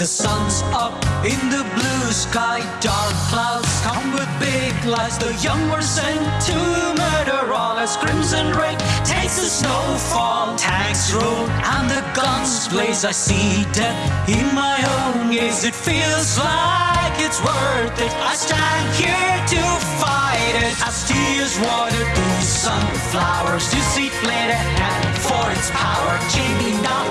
The sun's up in the blue sky, dark clouds come with big lies. The young were sent to murder all as crimson rain takes the snowfall. Tanks roll and the guns blaze. I see death in my own gaze. It feels like it's worth it. I stand here to fight it. As tears water these sunflowers, you see played a for its power. Me now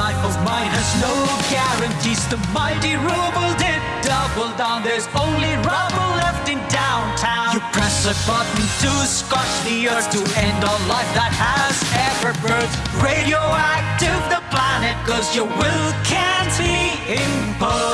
Life of mine has no guarantees. The mighty ruble did double down. There's only rubble left in downtown. You press a button to scorch the earth to end all life that has ever birthed. Radioactive the planet, cause your will can't be imposed.